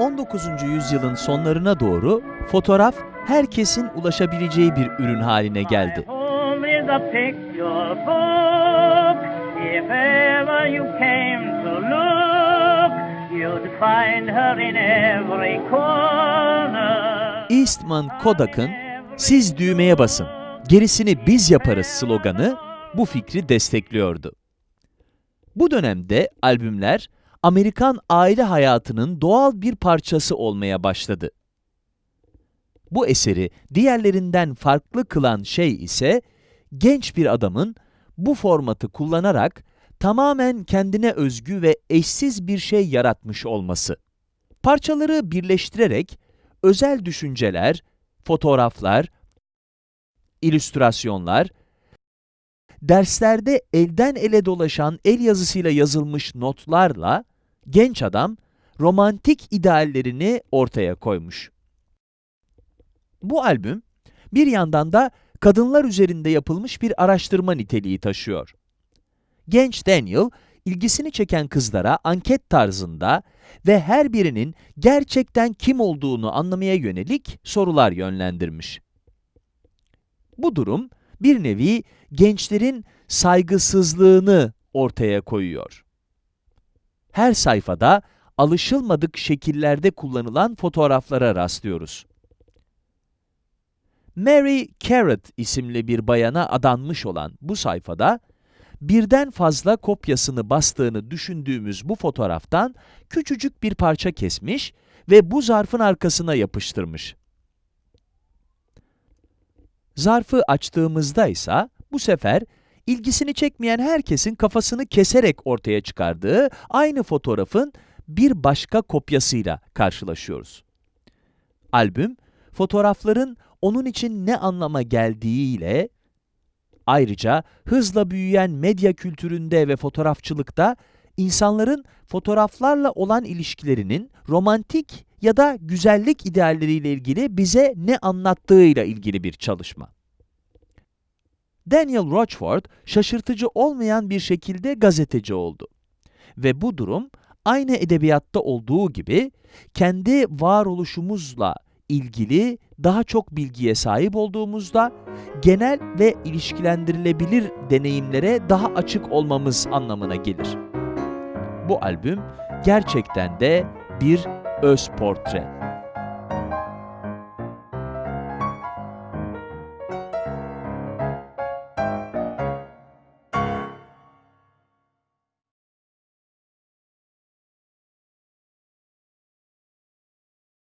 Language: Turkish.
19. yüzyılın sonlarına doğru fotoğraf herkesin ulaşabileceği bir ürün haline geldi. Eastman Kodak'ın "Siz düğmeye basın, gerisini biz yaparız" sloganı bu fikri destekliyordu. Bu dönemde albümler Amerikan aile hayatının doğal bir parçası olmaya başladı. Bu eseri diğerlerinden farklı kılan şey ise genç bir adamın bu formatı kullanarak tamamen kendine özgü ve eşsiz bir şey yaratmış olması. Parçaları birleştirerek özel düşünceler, fotoğraflar, illüstrasyonlar, derslerde elden ele dolaşan el yazısıyla yazılmış notlarla genç adam romantik ideallerini ortaya koymuş. Bu albüm bir yandan da kadınlar üzerinde yapılmış bir araştırma niteliği taşıyor. Genç Daniel, ilgisini çeken kızlara anket tarzında ve her birinin gerçekten kim olduğunu anlamaya yönelik sorular yönlendirmiş. Bu durum bir nevi gençlerin saygısızlığını ortaya koyuyor. Her sayfada alışılmadık şekillerde kullanılan fotoğraflara rastlıyoruz. Mary Carrot isimli bir bayana adanmış olan bu sayfada, birden fazla kopyasını bastığını düşündüğümüz bu fotoğraftan küçücük bir parça kesmiş ve bu zarfın arkasına yapıştırmış. Zarfı açtığımızda ise bu sefer ilgisini çekmeyen herkesin kafasını keserek ortaya çıkardığı aynı fotoğrafın bir başka kopyasıyla karşılaşıyoruz. Albüm, fotoğrafların onun için ne anlama geldiğiyle, ayrıca hızla büyüyen medya kültüründe ve fotoğrafçılıkta insanların fotoğraflarla olan ilişkilerinin romantik ya da güzellik idealleriyle ilgili bize ne anlattığıyla ilgili bir çalışma. Daniel Rochford şaşırtıcı olmayan bir şekilde gazeteci oldu. Ve bu durum aynı edebiyatta olduğu gibi kendi varoluşumuzla ilgili daha çok bilgiye sahip olduğumuzda genel ve ilişkilendirilebilir deneyimlere daha açık olmamız anlamına gelir. Bu albüm gerçekten de bir öz portre.